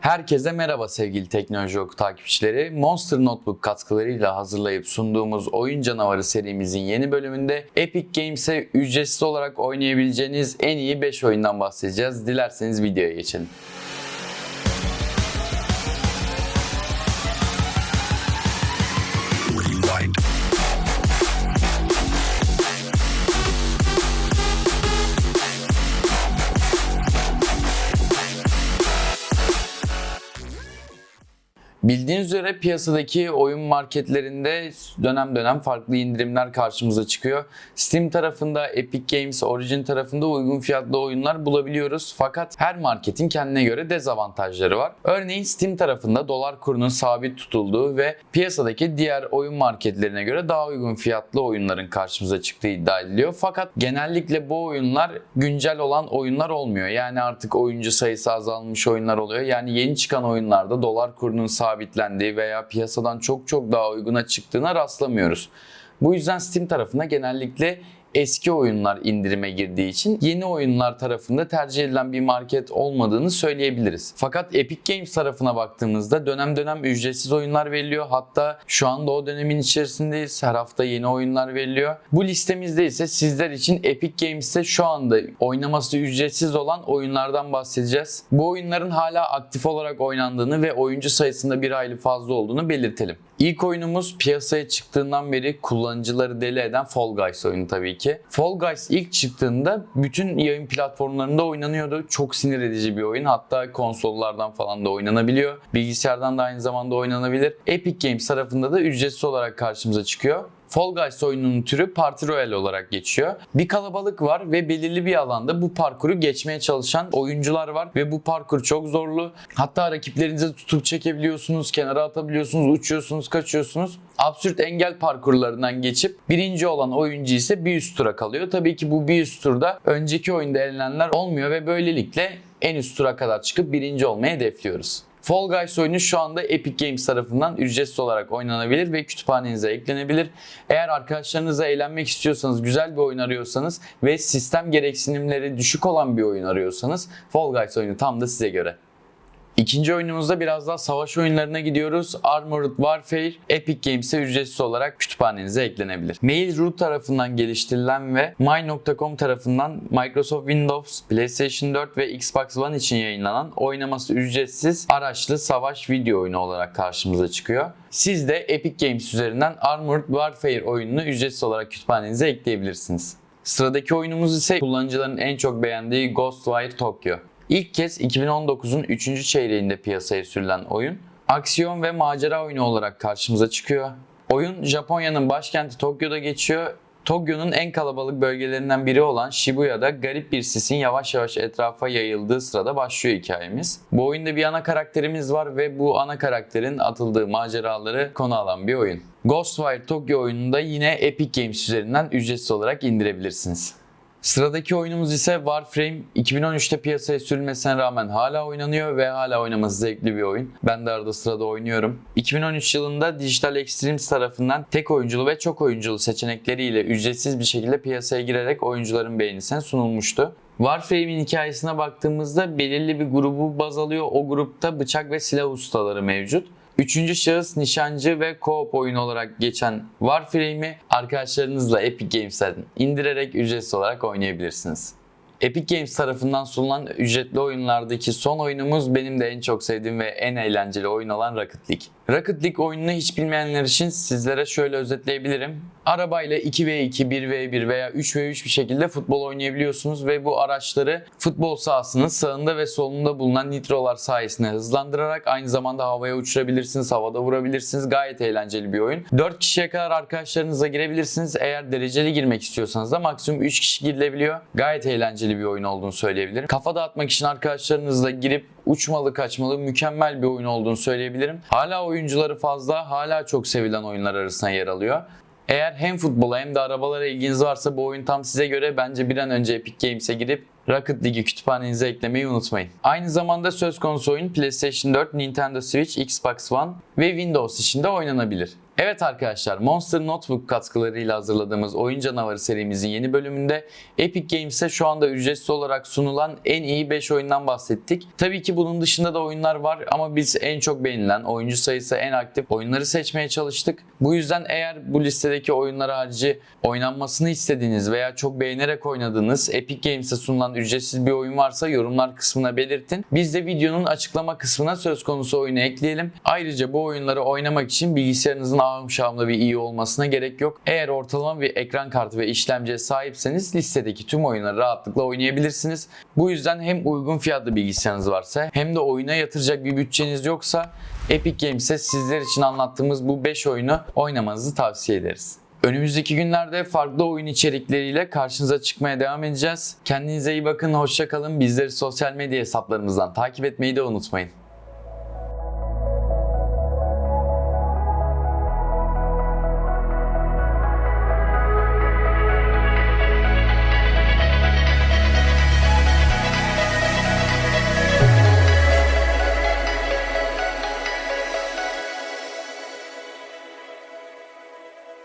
Herkese merhaba sevgili Teknoloji Oku takipçileri. Monster Notebook katkılarıyla hazırlayıp sunduğumuz Oyun Canavarı serimizin yeni bölümünde Epic Games'e ücretsiz olarak oynayabileceğiniz en iyi 5 oyundan bahsedeceğiz. Dilerseniz videoya geçelim. Bildiğiniz üzere piyasadaki oyun marketlerinde dönem dönem farklı indirimler karşımıza çıkıyor. Steam tarafında, Epic Games, Origin tarafında uygun fiyatlı oyunlar bulabiliyoruz. Fakat her marketin kendine göre dezavantajları var. Örneğin Steam tarafında dolar kurunun sabit tutulduğu ve piyasadaki diğer oyun marketlerine göre daha uygun fiyatlı oyunların karşımıza çıktığı iddia ediliyor. Fakat genellikle bu oyunlar güncel olan oyunlar olmuyor. Yani artık oyuncu sayısı azalmış oyunlar oluyor. Yani yeni çıkan oyunlarda dolar kurunun sabitlendiği veya piyasadan çok çok daha uyguna çıktığına rastlamıyoruz. Bu yüzden Steam tarafında genellikle eski oyunlar indirime girdiği için yeni oyunlar tarafında tercih edilen bir market olmadığını söyleyebiliriz. Fakat Epic Games tarafına baktığımızda dönem dönem ücretsiz oyunlar veriliyor. Hatta şu anda o dönemin içerisindeyiz. Her hafta yeni oyunlar veriliyor. Bu listemizde ise sizler için Epic Games'te şu anda oynaması ücretsiz olan oyunlardan bahsedeceğiz. Bu oyunların hala aktif olarak oynandığını ve oyuncu sayısında bir hayli fazla olduğunu belirtelim. İlk oyunumuz piyasaya çıktığından beri kullanıcıları deli eden Fall Guys oyunu tabii. Fall Guys ilk çıktığında bütün yayın platformlarında oynanıyordu. Çok sinir edici bir oyun. Hatta konsollardan falan da oynanabiliyor. Bilgisayardan da aynı zamanda oynanabilir. Epic Games tarafında da ücretsiz olarak karşımıza çıkıyor. Fall Guys oyununun türü Party Royale olarak geçiyor. Bir kalabalık var ve belirli bir alanda bu parkuru geçmeye çalışan oyuncular var ve bu parkur çok zorlu. Hatta rakiplerinizi tutup çekebiliyorsunuz, kenara atabiliyorsunuz, uçuyorsunuz, kaçıyorsunuz. Absürt engel parkurlarından geçip birinci olan oyuncu ise bir üst tura kalıyor. Tabii ki bu bir üst turda önceki oyunda elenenler olmuyor ve böylelikle en üst tura kadar çıkıp birinci olmayı hedefliyoruz. Fall Guys oyunu şu anda Epic Games tarafından ücretsiz olarak oynanabilir ve kütüphanenize eklenebilir. Eğer arkadaşlarınızla eğlenmek istiyorsanız, güzel bir oyun arıyorsanız ve sistem gereksinimleri düşük olan bir oyun arıyorsanız Fall Guys oyunu tam da size göre. İkinci oyunumuzda biraz daha savaş oyunlarına gidiyoruz. Armored Warfare Epic Games'e ücretsiz olarak kütüphanenize eklenebilir. Mail.ru tarafından geliştirilen ve My.com tarafından Microsoft Windows, PlayStation 4 ve Xbox One için yayınlanan oynaması ücretsiz araçlı savaş video oyunu olarak karşımıza çıkıyor. Siz de Epic Games üzerinden Armored Warfare oyununu ücretsiz olarak kütüphanenize ekleyebilirsiniz. Sıradaki oyunumuz ise kullanıcıların en çok beğendiği Ghostwire Tokyo. İlk kez 2019'un 3. çeyreğinde piyasaya sürülen oyun, aksiyon ve macera oyunu olarak karşımıza çıkıyor. Oyun Japonya'nın başkenti Tokyo'da geçiyor. Tokyo'nun en kalabalık bölgelerinden biri olan Shibuya'da garip bir sisin yavaş yavaş etrafa yayıldığı sırada başlıyor hikayemiz. Bu oyunda bir ana karakterimiz var ve bu ana karakterin atıldığı maceraları konu alan bir oyun. Ghostwire Tokyo oyununda yine Epic Games üzerinden ücretsiz olarak indirebilirsiniz. Sıradaki oyunumuz ise Warframe. 2013'te piyasaya sürülmesine rağmen hala oynanıyor ve hala oynaması zevkli bir oyun. Ben de arada sırada oynuyorum. 2013 yılında Digital Extremes tarafından tek oyunculu ve çok oyunculu seçenekleriyle ücretsiz bir şekilde piyasaya girerek oyuncuların beğenisine sunulmuştu. Warframe'in hikayesine baktığımızda belirli bir grubu baz alıyor. O grupta bıçak ve silah ustaları mevcut. Üçüncü şahıs nişancı ve co-op oyun olarak geçen Warframe'i arkadaşlarınızla Epic Games'ten indirerek ücretsiz olarak oynayabilirsiniz. Epic Games tarafından sunulan ücretli oyunlardaki son oyunumuz benim de en çok sevdiğim ve en eğlenceli oyun olan Rocket League. Rocket League oyununu hiç bilmeyenler için sizlere şöyle özetleyebilirim. Arabayla 2v2, 1v1 veya 3v3 bir şekilde futbol oynayabiliyorsunuz ve bu araçları futbol sahasının sağında ve solunda bulunan nitrolar sayesinde hızlandırarak aynı zamanda havaya uçurabilirsiniz, havada vurabilirsiniz. Gayet eğlenceli bir oyun. 4 kişiye kadar arkadaşlarınızla girebilirsiniz. Eğer dereceli girmek istiyorsanız da maksimum 3 kişi girilebiliyor. Gayet eğlenceli bir oyun olduğunu söyleyebilirim. Kafa dağıtmak için arkadaşlarınızla girip uçmalı kaçmalı mükemmel bir oyun olduğunu söyleyebilirim. Hala oyuncuları fazla, hala çok sevilen oyunlar arasında yer alıyor. Eğer hem futbola hem de arabalara ilginiz varsa bu oyun tam size göre bence bir an önce Epic Games'e girip Rocket League'i kütüphanenize eklemeyi unutmayın. Aynı zamanda söz konusu oyun PlayStation 4, Nintendo Switch, Xbox One ve Windows için de oynanabilir. Evet arkadaşlar Monster Notebook katkılarıyla hazırladığımız Oyun Canavarı serimizin yeni bölümünde Epic Games'e şu anda ücretsiz olarak sunulan en iyi 5 oyundan bahsettik. Tabii ki bunun dışında da oyunlar var ama biz en çok beğenilen, oyuncu sayısı en aktif oyunları seçmeye çalıştık. Bu yüzden eğer bu listedeki oyunlar harici oynanmasını istediğiniz veya çok beğenerek oynadığınız Epic Games'e sunulan ücretsiz bir oyun varsa yorumlar kısmına belirtin. Biz de videonun açıklama kısmına söz konusu oyunu ekleyelim. Ayrıca bu oyunları oynamak için bilgisayarınızın ağım şahımda bir iyi olmasına gerek yok. Eğer ortalama bir ekran kartı ve işlemciye sahipseniz listedeki tüm oyunları rahatlıkla oynayabilirsiniz. Bu yüzden hem uygun fiyatlı bilgisayarınız varsa hem de oyuna yatıracak bir bütçeniz yoksa Epic Games'e sizler için anlattığımız bu 5 oyunu oynamanızı tavsiye ederiz. Önümüzdeki günlerde farklı oyun içerikleriyle karşınıza çıkmaya devam edeceğiz. Kendinize iyi bakın, hoşça kalın. Bizleri sosyal medya hesaplarımızdan takip etmeyi de unutmayın.